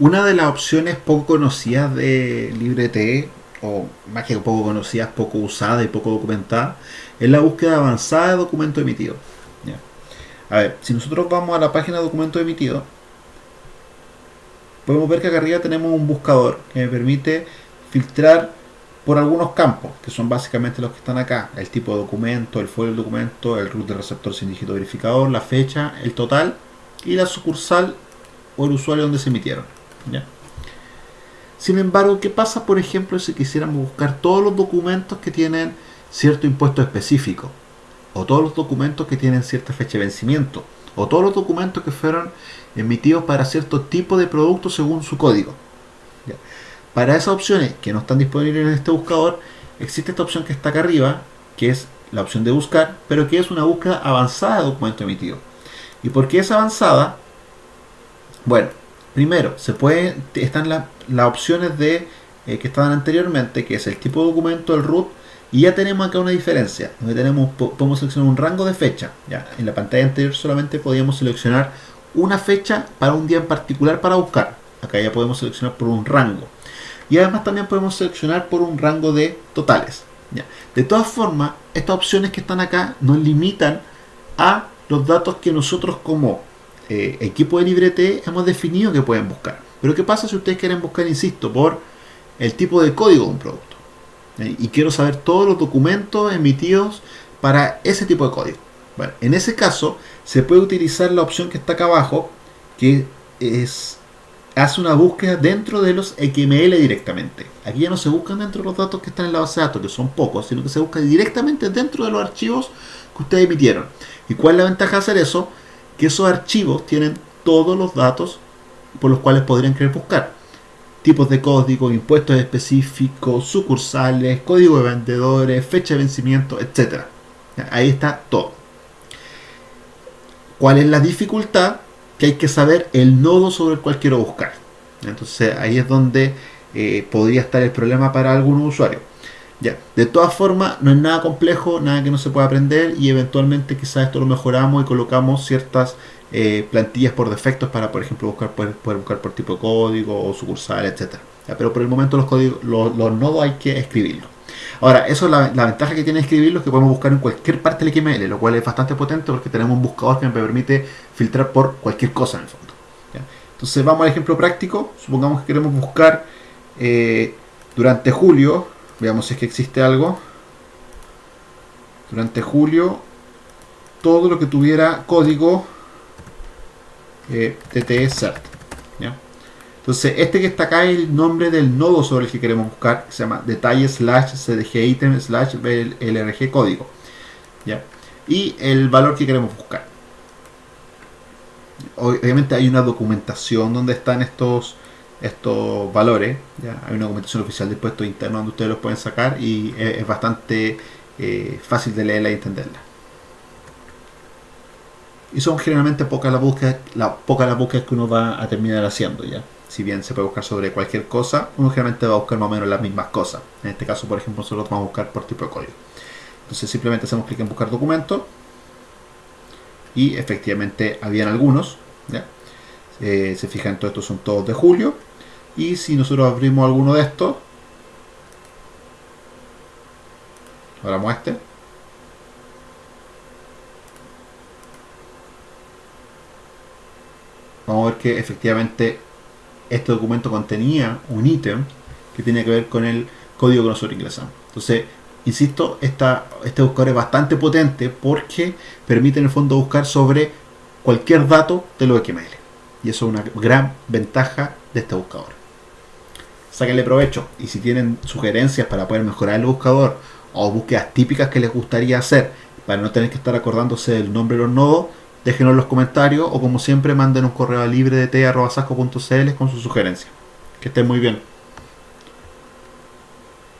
Una de las opciones poco conocidas de LibreTE, o más que poco conocidas, poco usada y poco documentada, es la búsqueda avanzada de documento emitido. A ver, si nosotros vamos a la página de documento emitido, podemos ver que acá arriba tenemos un buscador que me permite filtrar por algunos campos, que son básicamente los que están acá. El tipo de documento, el folio del documento, el root de receptor sin dígito verificador, la fecha, el total y la sucursal o el usuario donde se emitieron. Sin embargo, ¿qué pasa, por ejemplo, si quisiéramos buscar todos los documentos que tienen cierto impuesto específico? O todos los documentos que tienen cierta fecha de vencimiento. O todos los documentos que fueron emitidos para cierto tipo de producto según su código. Para esas opciones que no están disponibles en este buscador, existe esta opción que está acá arriba, que es la opción de buscar, pero que es una búsqueda avanzada de documento emitido. ¿Y por qué es avanzada? Bueno, Primero, se puede, están las opciones de eh, que estaban anteriormente, que es el tipo de documento, el root, y ya tenemos acá una diferencia, donde tenemos, podemos seleccionar un rango de fecha. Ya, en la pantalla anterior solamente podíamos seleccionar una fecha para un día en particular para buscar. Acá ya podemos seleccionar por un rango. Y además también podemos seleccionar por un rango de totales. Ya. De todas formas, estas opciones que están acá nos limitan a los datos que nosotros como eh, equipo de librete hemos definido que pueden buscar. Pero ¿qué pasa si ustedes quieren buscar, insisto, por el tipo de código de un producto? ¿Eh? Y quiero saber todos los documentos emitidos para ese tipo de código. Bueno, en ese caso se puede utilizar la opción que está acá abajo, que es hace una búsqueda dentro de los XML directamente. Aquí ya no se buscan dentro de los datos que están en la base de datos, que son pocos, sino que se busca directamente dentro de los archivos que ustedes emitieron. ¿Y cuál es la ventaja de hacer eso? Que esos archivos tienen todos los datos por los cuales podrían querer buscar. Tipos de código, impuestos específicos, sucursales, código de vendedores, fecha de vencimiento, etc. Ahí está todo. ¿Cuál es la dificultad? Que hay que saber el nodo sobre el cual quiero buscar. Entonces ahí es donde eh, podría estar el problema para algún usuario. Ya, de todas formas, no es nada complejo, nada que no se pueda aprender y eventualmente quizás esto lo mejoramos y colocamos ciertas eh, plantillas por defectos para, por ejemplo, buscar poder, buscar por tipo de código o sucursal, etcétera. pero por el momento los códigos, los, nodos hay que escribirlos. Ahora, eso es la, ventaja que tiene escribirlos, que podemos buscar en cualquier parte del XML, lo cual es bastante potente porque tenemos un buscador que me permite filtrar por cualquier cosa en el fondo. Entonces vamos al ejemplo práctico, supongamos que queremos buscar eh, durante julio Veamos si es que existe algo. Durante julio, todo lo que tuviera código eh, TTE CERT. Entonces, este que está acá es el nombre del nodo sobre el que queremos buscar, se llama detalle slash cdg item slash lrg código. ¿ya? Y el valor que queremos buscar. Obviamente hay una documentación donde están estos estos valores. ¿ya? Hay una documentación oficial de impuestos internos donde ustedes los pueden sacar y es, bastante eh, fácil de leerla y entenderla. Y son generalmente pocas las búsquedas, la, pocas las búsquedas que uno va a terminar haciendo ya. Si bien se puede buscar sobre cualquier cosa, uno generalmente va a buscar más o menos las mismas cosas. En este caso, por ejemplo, nosotros vamos a buscar por tipo de código. Entonces simplemente hacemos clic en buscar documento y efectivamente habían algunos. ¿ya? Eh, se fijan, todos estos son todos de julio y si nosotros abrimos alguno de estos abramos este. Vamos a ver que efectivamente este documento contenía un ítem que tiene que ver con el código que nosotros ingresamos. Entonces insisto, esta, este buscador es bastante potente porque permite en el fondo buscar sobre cualquier dato de los XML y eso es una gran ventaja de este buscador sáquenle provecho. Y si tienen sugerencias para poder mejorar el buscador o búsquedas típicas que les gustaría hacer para no tener que estar acordándose del nombre de los nodos, déjenos en los comentarios o como siempre manden un correo libre de con sus sugerencias. Que estén muy bien.